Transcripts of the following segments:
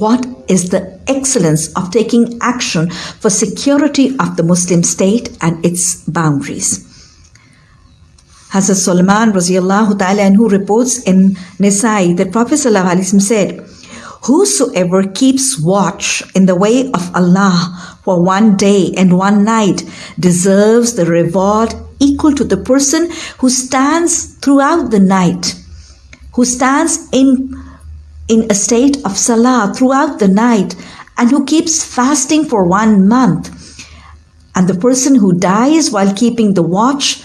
what is the excellence of taking action for security of the Muslim state and its boundaries. Hazrat Sulaiman radiallahu ta'ala and who reports in Nisai that Prophet said, Whosoever keeps watch in the way of Allah for one day and one night deserves the reward equal to the person who stands throughout the night, who stands in, in a state of salah throughout the night, and who keeps fasting for one month. And the person who dies while keeping the watch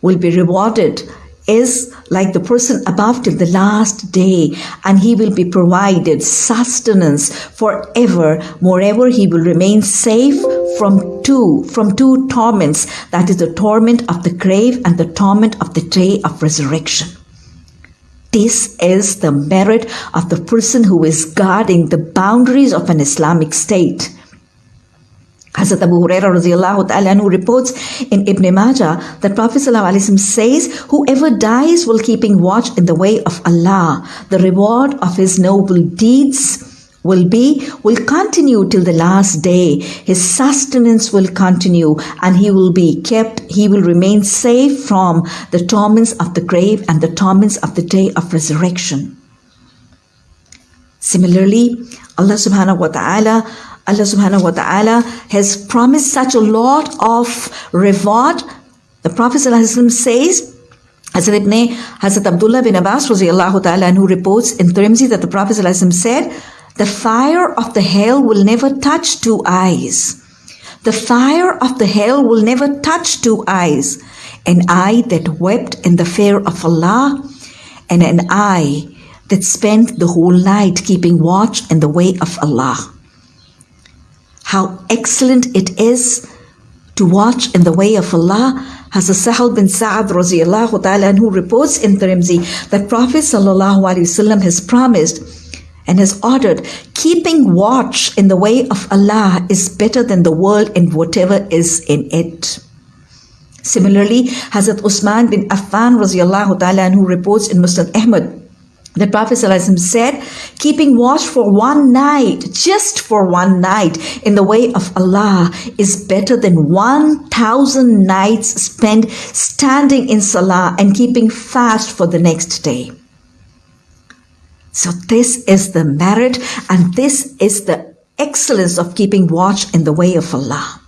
will be rewarded is like the person above till the last day, and he will be provided sustenance forever. Moreover, he will remain safe from two, from two torments, that is the torment of the grave and the torment of the day of resurrection. This is the merit of the person who is guarding the boundaries of an Islamic state. Hazrat Abu Huraira radiallahu ta'ala who reports in Ibn Majah that Prophet says, Whoever dies while keeping watch in the way of Allah, the reward of his noble deeds will be, will continue till the last day. His sustenance will continue and he will be kept, he will remain safe from the torments of the grave and the torments of the day of resurrection. Similarly, Allah subhanahu wa ta'ala Allah subhanahu wa ta'ala has promised such a lot of reward. The Prophet says, Hazrat Ibn Hazrat Abdullah bin Abbas who reports in Tirmidhi that the Prophet said, the fire of the hell will never touch two eyes. The fire of the hell will never touch two eyes. An eye that wept in the fear of Allah and an eye that spent the whole night keeping watch in the way of Allah how excellent it is to watch in the way of Allah. Hazrat Sahal bin Sa'ad ta'ala who reports in Tirmidhi that Prophet wasallam has promised and has ordered keeping watch in the way of Allah is better than the world and whatever is in it. Similarly, Hazrat Usman bin Affan radiallahu ta'ala who reports in Muslim Ahmad the Prophet said, keeping watch for one night, just for one night, in the way of Allah is better than 1,000 nights spent standing in Salah and keeping fast for the next day. So this is the merit and this is the excellence of keeping watch in the way of Allah.